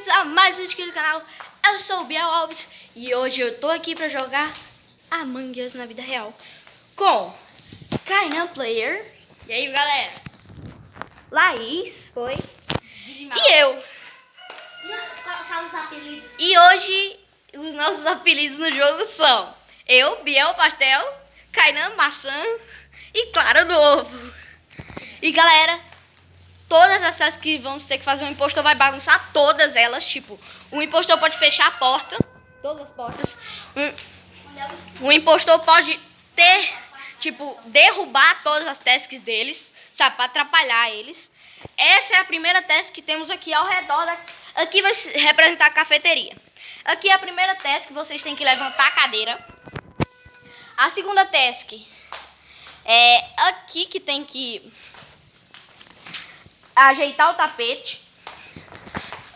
bem-vindos a mais um vídeo aqui do canal. Eu sou o Biel Alves e hoje eu tô aqui pra jogar Among Us na vida real com Kainan Player. E aí, galera? Laís. Oi. E eu. E hoje os nossos apelidos no jogo são eu, Biel Pastel, Kainan Maçã e Clara do Ovo. E galera, todas as tasks que vamos ter que fazer, o impostor vai bagunçar todas elas. Tipo, o impostor pode fechar a porta, todas as portas. O, impostor pode ter, tipo, derrubar todas as tasks deles, sabe, para atrapalhar eles. Essa é a primeira task que temos aqui ao redor. Da, aqui vai representar a cafeteria. Aqui é a primeira task que vocês têm que levantar a cadeira. A segunda task é aqui que tem que ajeitar o tapete.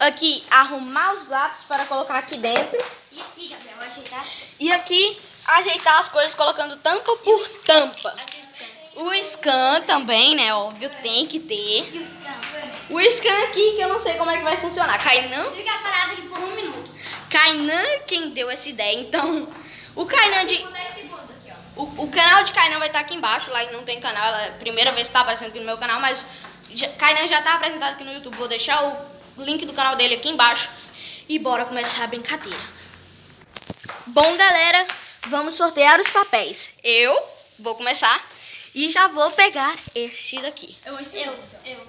Aqui, arrumar os lápis para colocar aqui dentro. E aqui, Gabriel, ajeitar as coisas. E aqui, ajeitar as coisas colocando tampa por tampa. Aqui o scan. O scan também, né? Óbvio, tem que ter. E o scan. O scan aqui, que eu não sei como é que vai funcionar. Kainan, Fica parado aqui por um minuto. Kainan quem deu essa ideia. Então, o Kainan de... Por 10 segundos aqui, ó. O, o canal de Kainan vai estar aqui embaixo. Lá não tem canal, ela é a primeira vez que está aparecendo aqui no meu canal, mas Kainan já está apresentado aqui no YouTube. Vou deixar o link do canal dele aqui embaixo. E bora começar a brincadeira. Bom, galera, vamos sortear os papéis. Eu vou começar e já vou pegar este daqui. Eu vou Eu, eu.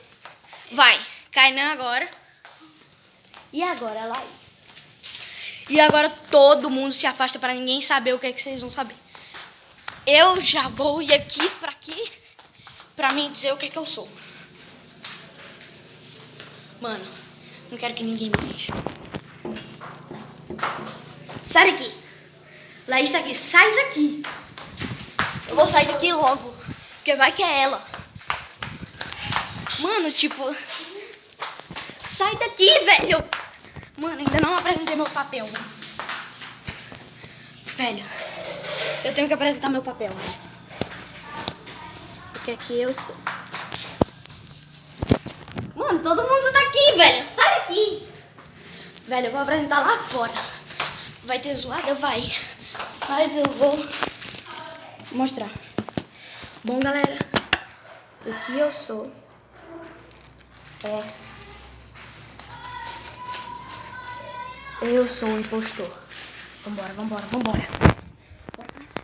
Vai, Kainan agora. E agora a Laís. E agora todo mundo se afasta para ninguém saber o que é que vocês vão saber. Eu já vou ir aqui para aqui para mim dizer o que é que eu sou. Mano, não quero que ninguém me veja. Sai daqui. Laís tá aqui, sai daqui. Eu vou sair daqui logo, porque vai que é ela. Mano, tipo. Sai daqui, velho! Mano, ainda não apresentei meu papel. Velho, eu tenho que apresentar meu papel. Porque aqui eu sou. Todo mundo tá aqui, velho. Sai daqui! Velho, eu vou apresentar lá fora. Vai ter zoada? Vai. Mas eu vou mostrar. Bom, galera, o que eu sou é. Eu sou um impostor. Vambora, vambora, vambora. Bora começar.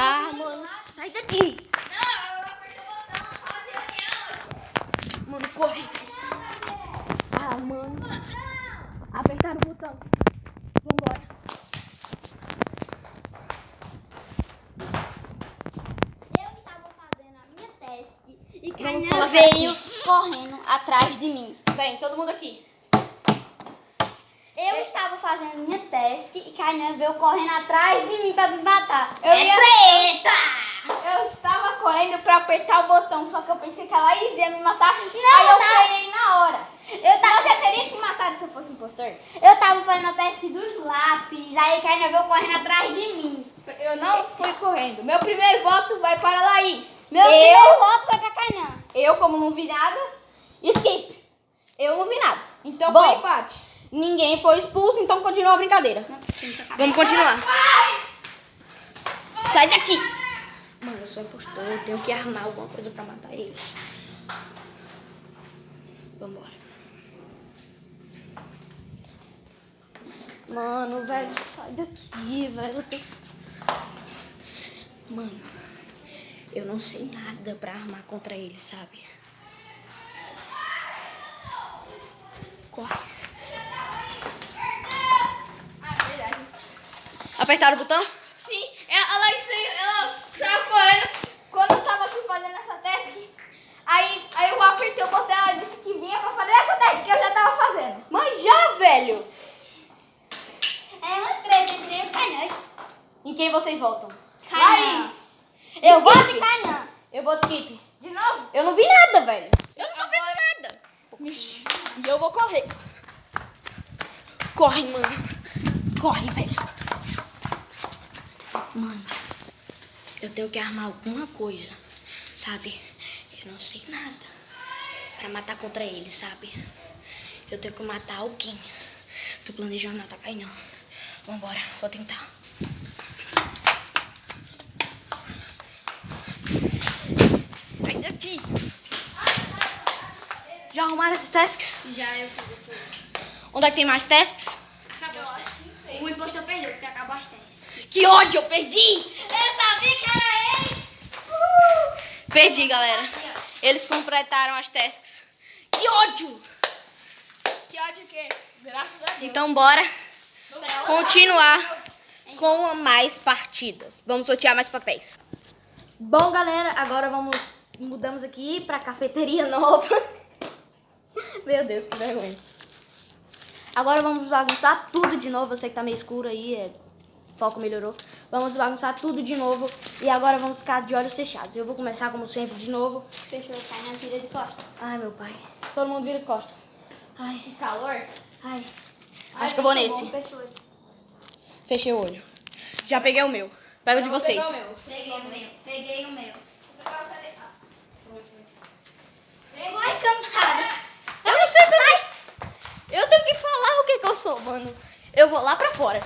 Ah, mano, sai daqui. Mano, corre. Ah, mano. Apertaram o botão. Vambora. Eu estava fazendo a minha task e colocar veio correndo atrás de mim. Vem, todo mundo aqui. Fazendo a minha task e Kainan veio correndo atrás de mim pra me matar. Eu é ia- treta! Eu estava correndo pra apertar o botão, só que eu pensei que a Laís ia me matar. Não, aí eu tá. freiei na hora. Eu Senão eu tava, já teria te matado se eu fosse impostor. eu tava fazendo a task dos lápis, aí Kainan veio correndo atrás de mim. Eu não fui correndo. Meu primeiro voto vai para a Laís. Meu Eu? primeiro voto foi pra Kainan. Eu, como não vi nada, skip. Eu não vi nada. Então Bom. foi empate. Ninguém foi expulso, então continua a brincadeira. Vamos continuar. Sai daqui! Mano, eu sou impostor, eu tenho que armar alguma coisa pra matar eles. Vambora. Mano, velho, sai daqui, velho. Eu tenho que... Mano, eu não sei nada pra armar contra eles, sabe? Corre. Ah, verdade. Apertaram o botão? Sim, a Laís saiu, ela saiu correndo. Quando eu tava aqui fazendo essa task, aí, aí eu apertei o botão, ela disse que vinha pra fazer essa task que eu já tava fazendo. Mas já, velho! É uma treta entre Kainan Em quem vocês votam? e Kainan. Laís, Eu voto Skip. em Kainan. Eu voto skip. de novo? Eu não vi nada, velho. Eu não tô vendo nada. E eu vou correr. Corre, mano. Corre, velho. Mano, eu tenho que armar alguma coisa, sabe? Eu não sei nada pra matar contra ele, sabe? Eu tenho que matar alguém. Tô planejando matar Kainan. Vambora, vou tentar. Sai daqui! Já arrumaram esses tasks? Já eu fiz. Onde é que tem mais tasks? Acabou as testes. O impostor perdeu, porque acabou as testes. Que ódio, eu perdi! Eu sabia que era ele! Perdi, galera. Aqui. Eles completaram as tasks. Que ódio! Que ódio que? Graças a Deus. Então bora continuar com mais partidas. Vamos sortear mais papéis. Bom, galera, agora vamos mudamos aqui pra cafeteria nova. Meu Deus, que vergonha. Agora vamos bagunçar tudo de novo. Eu sei que tá meio escuro aí, é... foco melhorou. Vamos bagunçar tudo de novo e agora vamos ficar de olhos fechados. Eu vou começar como sempre de novo. Fechou, cai na tira de costa. Ai, meu pai. Todo mundo vira de costa. Ai, Que calor. ai. Acho que eu vou nesse. Fechou. Fechei o olho. Já peguei o meu. Pega o de vocês. pegar o meu. Peguei o meu. Peguei o meu. Pegou. Ai, camarada. Eu não sei também. Eu tenho que falar o que, que eu sou, mano. Eu vou lá pra fora.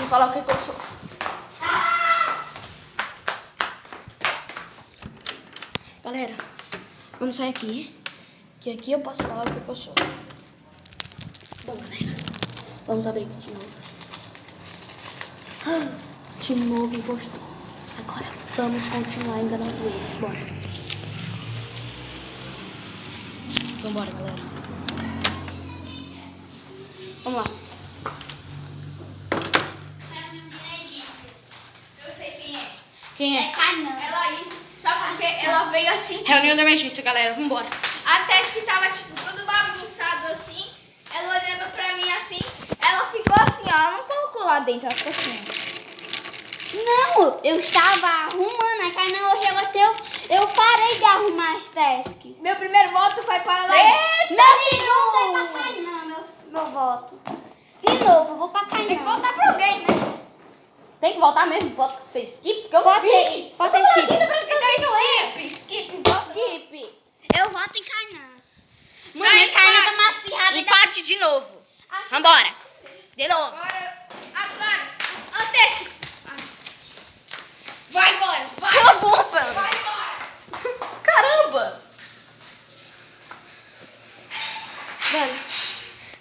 Que falar o que, eu sou. Galera, vamos sair aqui. Que aqui eu posso falar o que, eu sou. Bom, galera, vamos abrir aqui de novo. Ah, De novo impostor. Agora vamos continuar enganando eles. Bora. Vambora, galera. Vamos lá. Eu sei quem é. Quem é? Cainan. É Laís. Sabe por quê? Ela veio assim. Reunião de emergência, galera. Vambora. Até que tava, tipo, tudo bagunçado assim. Ela olhando pra mim assim. Ela ficou assim, ó. Ela não colocou lá dentro, ela ficou assim. Não, eu estava arrumando. A Kainan hoje você. Eu, eu parei de arrumar as tasks. Meu primeiro voto foi para a Laís. Meu segundo é pra Kainan, meu, meu voto. De novo, eu vou pra Tem que Kainan. voltar pra alguém, né? Tem que voltar mesmo. Pode ser skip, porque eu não Pode vi. ser, pode ser skip. Então skip, skip, volta. Skip. Eu voto em Kainan. Mano, a Kainan empate. tá maciada. Empate de novo. Vambora. De novo. Agora, agora, até. Vai embora, vai. Cala a boca. Vai embora. Caramba. Velho,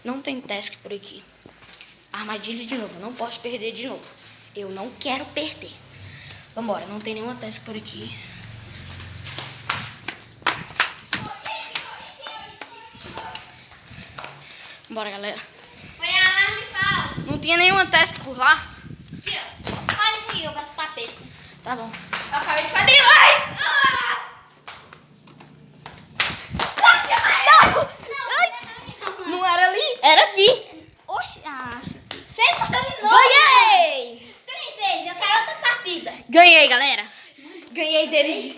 não tem task por aqui. Armadilha de novo. Não posso perder de novo. Eu não quero perder. Vambora. Não tem nenhuma task por aqui. Bora, galera. Foi alarme falso. Não tinha nenhuma task por lá? Aqui, ó. Olha isso aqui, eu faço tapete. Tá bom. Eu acabei de fazer. Ai! Ah! Ai, não era ali? Era aqui. Oxi, ah. Você botou de novo. Ganhei! Três vezes, eu quero outra partida. Ganhei, galera. Ganhei deles.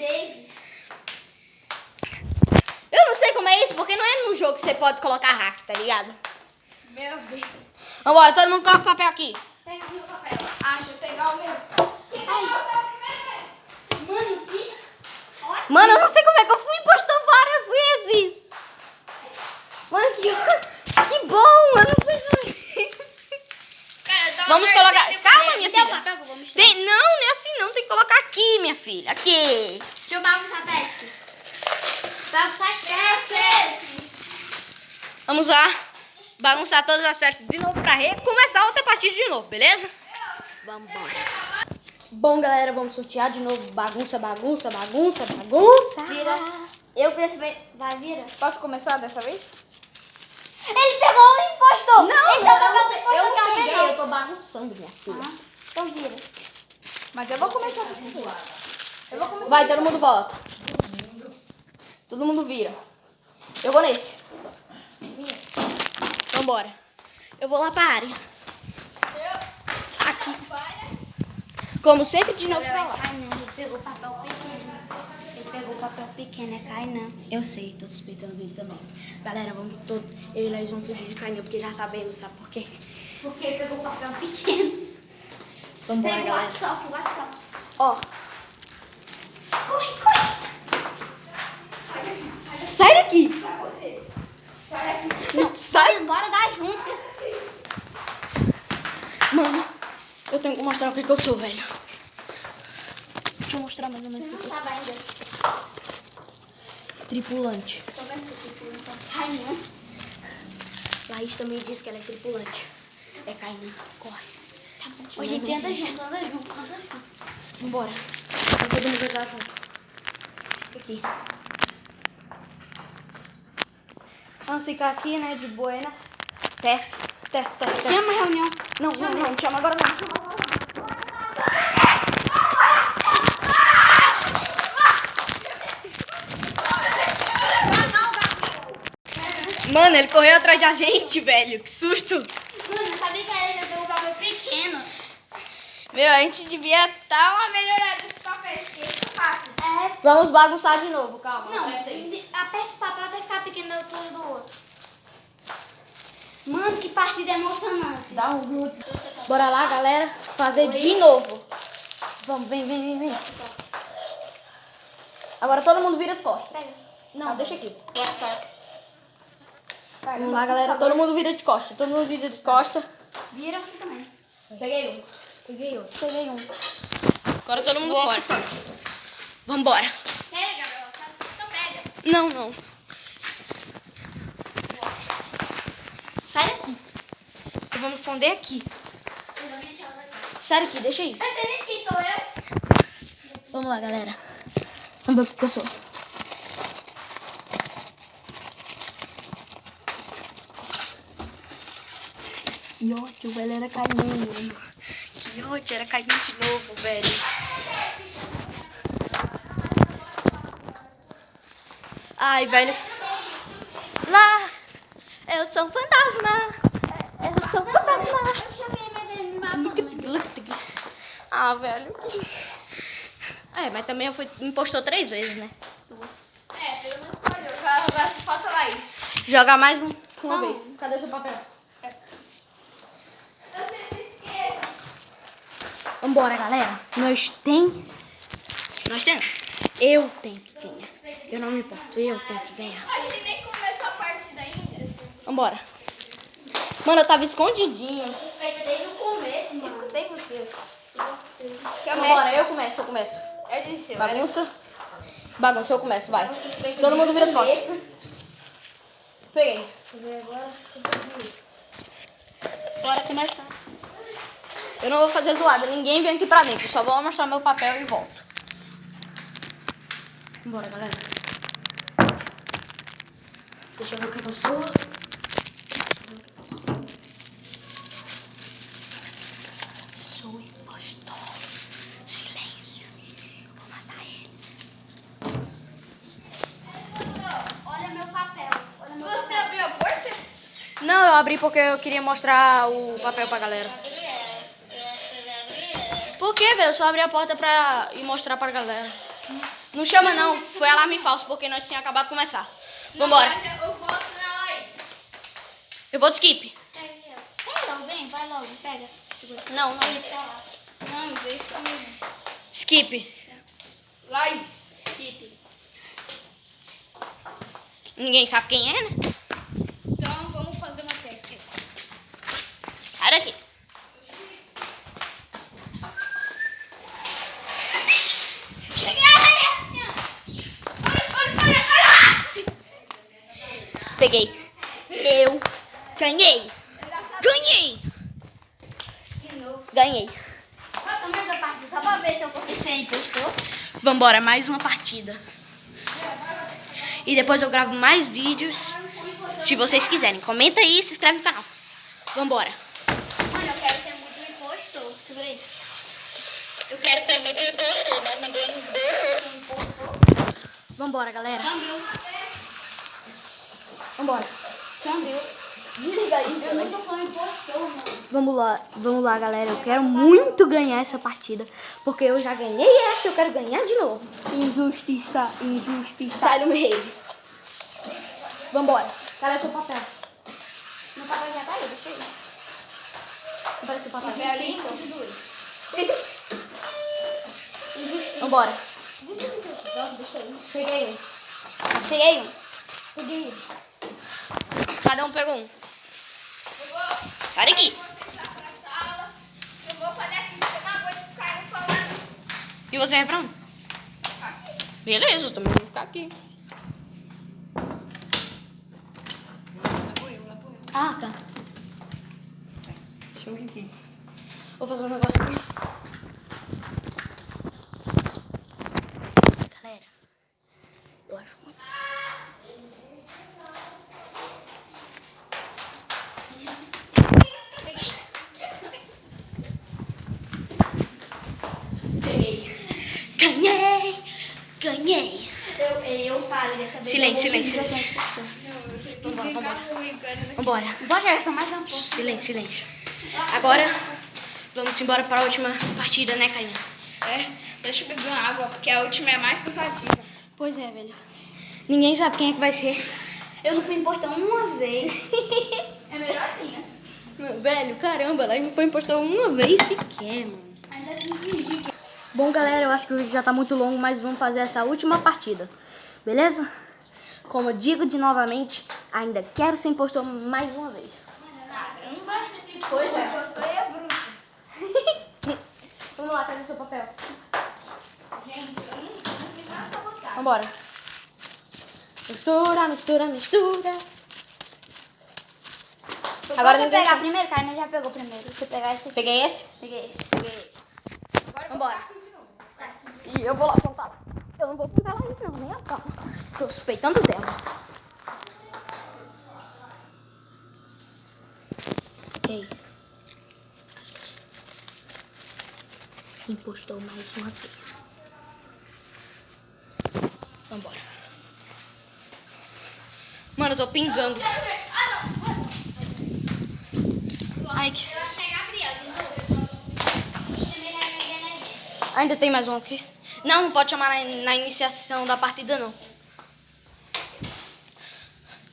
Eu não sei como é isso, porque não é no jogo que você pode colocar hack, tá ligado? Meu Deus. Vambora, todo mundo coloca o papel aqui. Pega o meu papel. Ah, deixa eu pegar o meu. Quem vai o primeiro? Mano, que... Mano, eu não sei como é que eu fui impostor várias vezes. Mano, que, que bom, eu não fui... Cara, eu tava Vamos torcendo colocar... pra Calma, ele. minha Deu o filha. papel que eu vou misturar. Tem... Não, não é assim não, tem que colocar aqui, minha filha. Aqui. Deixa eu bagunçar a task. Bagunçar. Vamos lá. Bagunçar todas as sets de novo pra recomeçar outra partida de novo, beleza? Vamos. Bom, galera, vamos sortear de novo. Bagunça, bagunça, bagunça, bagunça. Vira. Eu penso, vai, vira. Posso começar dessa vez? Ele pegou o impostor. Não, Ele eu tá não, pegando o eu não peguei, eu tô bagunçando, minha filha. Ah, então vira. Mas eu vou começar vou começar. Vai, todo mundo volta. Todo mundo vira. Eu vou nesse. Vambora. Eu vou lá pra área. Aqui. Como sempre, de novo pra lá. Kainan, ele pegou o papel pequeno. Ele pegou o papel pequeno, é Kainan. Eu sei, tô suspeitando dele também. Galera, vamos todos. Eu e Laís vamos fugir de Cainha, porque já sabemos, sabe por quê? Porque ele pegou o papel pequeno. Vambora, Pega o galera. Laptop, laptop. Ó. Corre, corre. Sai daqui, sai daqui. Sai daqui. Sai você. Sai daqui. Não, sai. Bora da junta. Mano, eu tenho que mostrar o que, eu sou, velho. Deixa eu mostrar mais ou menos. Você não sabe ainda. Tripulante. Tô vendo seu tripulante. Rainha. Laís também disse que ela é tripulante. É Kainan. Corre. Tá bom. Hoje Não, não, anda não. junto, anda junto, anda junto. Vambora. Todo mundo jogar junto. Aqui. Vamos ficar aqui, né, de buenas. Teste, teste, teste. Chama a reunião. Não, não, não, não chama agora não. Chama agora não. Mano, ele correu atrás da gente, velho. Que susto. Mano, eu sabia que era ele, eu tenho um papel pequeno. Meu, a gente devia dar uma melhorada nesse papel, porque é fácil. É. Vamos bagunçar de novo, calma. Não, aperte o papel até ficar pequeno da altura do outro. Mano, que partida emocionante. Dá um glúteo. Bora lá, galera. Fazer de novo. Vamos, vem, vem, vem, vem. Agora todo mundo vira de costas. Pega. Não, deixa aqui. Vamos lá, galera. Todo mundo vira de costas. Todo mundo vira de costas. Vira você também. Peguei um. Peguei outro. Peguei um. Agora todo mundo fora. Vambora. Pega, Gabriel. Então pega. Não, não. Sai daqui. Eu vou me esconder aqui. Eu. Sai aqui, deixa aí. Mas ele aqui sou eu. Vamos lá, galera. Vamos ver o que eu sou. Que ódio, velho, era ódio, era caminho de novo, velho. Ai, velho. Lá, eu sou um fantasma. Eu sou um fantasma. Eu chamei, mas ele me matou. Ah, velho. É, mas também eu fui, me postou três vezes, né? É, pelo menos falhou. Já agora falta Laís. Joga mais um, uma Só um. vez. Cadê o seu papel? Eu sempre esqueço. Vambora, galera. Nós tem... Nós temos. Eu tenho que ganhar. Eu não me importo, eu tenho que ganhar. Acho que nem começou a partida ainda. Vambora. Mano, eu tava escondidinho. Respeita desde o começo, mano. Escutei você. É Vambora, eu começo, eu começo. É de seu. Bagunça. Bagunça, eu começo, vai. Todo mundo vira costas. Peguei. Bora começar. Eu não vou fazer zoada. Ninguém vem aqui pra dentro. Só vou mostrar meu papel e volto. Bora, galera. Deixa eu ver o que que eu sou. Sou impostor. Silêncio. Vou matar ele. Olha meu papel. Olha meu Você papel. abriu a porta? Não, eu abri porque eu queria mostrar o papel pra galera. Quê, velho? Eu só abri a porta pra ir mostrar pra galera. Não chama não, foi alarme falso, porque nós tínhamos acabado de começar. Vambora. Eu voto na Laís. Eu vou de skip. Pega logo, vem, vai logo, pega. Não, não. Não, deixa. Skip. Laís. Skip. Ninguém sabe quem é, né? Então vamos fazer uma teste. Sai daqui. Peguei. Eu ganhei. Ganhei. Ganhei. Passa mais a parte só pra ver se eu consigo ser impostor. Vambora, mais uma partida. E depois eu gravo mais vídeos. Se vocês quiserem. Comenta aí e se inscreve no canal. Vambora. Mano, eu quero ser muito impostor. Segura aí. Eu quero ser muito impostor, mas ninguém Vambora, galera. Câmbio. Vambora. Desliga isso, Eu nunca mano. Vamos lá, vamos lá, galera. Eu quero muito ganhar essa partida. Porque eu já ganhei essa, eu quero ganhar de novo. Injustiça, injustiça. Sai do meio. Vambora. Cadê seu papel? Meu papel já tá aí, deixa. Cadê seu papel? Belinho. Vambora. Peguei um. Peguei um. Peguei. Cada um pegou um. Sai daqui. E você vai pra onde? Beleza, eu também vou ficar aqui. Ah, tá. Deixa eu aqui. Vou fazer um negócio aqui. Galera, eu acho muito. Peguei. Ganhei! Ganhei! Eu, eu falei dessa vez. Silêncio, Vambora, vambora. Vambora. Bota essa mais um pouco. Silêncio, silêncio. Agora, vamos embora para a última partida, né, Cainha? É, deixa eu beber uma água, porque a última é mais cansativa. Pois é, velho. Ninguém sabe quem é que vai ser. Eu não fui em portão uma vez. É melhor assim, né? Velho, caramba, ela não foi impostor uma vez sequer, mano. Ainda tem que fingir. Bom, galera, eu acho que o vídeo já tá muito longo, mas vamos fazer essa última partida. Beleza? Como eu digo de novamente, ainda quero ser impostor mais uma vez. Caramba, pois é. E é bruto. Vamos lá, cadê seu papel? Gente, eu não, não fiz nada pra botar. Vambora. Mistura, mistura, mistura. Agora Agora você ninguém pegar primeiro, cara, já pegou primeiro. Você pegar esse. Peguei esse? Peguei esse. Peguei esse. Agora Vambora. eu vou botar aqui de novo. E eu vou lá. Eu não vou apontar lá não, nem a pau. Tô suspeitando dela. Ei. Impostou mais uma vez. Vambora. Mano, eu tô pingando. Ai, que... Ainda tem mais um aqui? Não, não pode chamar na, na iniciação da partida, não.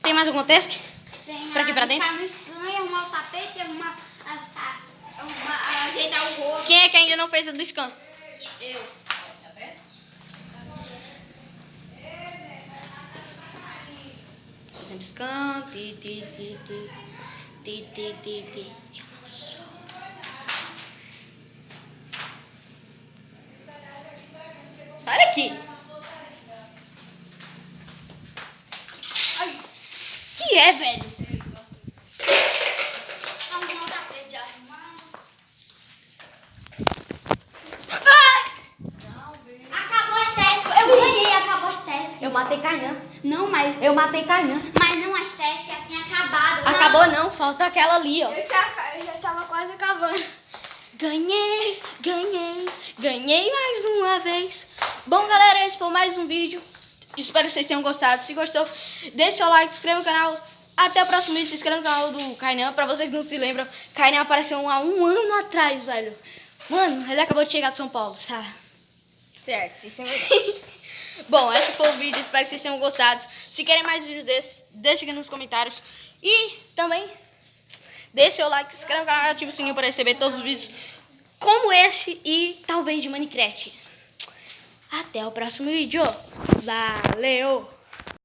Tem mais alguma task? Tem Pra aqui, pra dentro? Ficar no scan, arrumar o tapete, arrumar as... Arrumar, ajeitar o rosto. Quem é que ainda não fez a do scan? Eu. Fazendo scan. Ti, ti, ti, ti. Ti, ti, ti, ti. Eu não sou. Sai daqui. Ai. Que é, velho? Eu ganhei, acabou as testes. Eu matei Kainan. Não, mas, Eu matei Kainan. mas não as testes já tinha acabado. Acabou não, falta aquela ali, ó. Eu já, eu já tava quase acabando. Ganhei, ganhei, ganhei mais uma vez. Bom, galera, esse foi mais um vídeo. Espero que vocês tenham gostado. Se gostou, deixe seu like, se inscreva no canal. Até o próximo vídeo. Se inscreva no canal do Kainan. Pra vocês que não se lembram, Kainan apareceu há um ano atrás, velho. Mano, ele acabou de chegar de São Paulo, sabe? Certo, isso é verdade. Bom, esse foi o vídeo. Espero que vocês tenham gostado. Se querem mais vídeos desses, deixem aqui nos comentários. E também, deixe seu like, se inscreva no canal e ative o sininho para receber todos os vídeos como esse e talvez de Minecraft. Até o próximo vídeo. Valeu!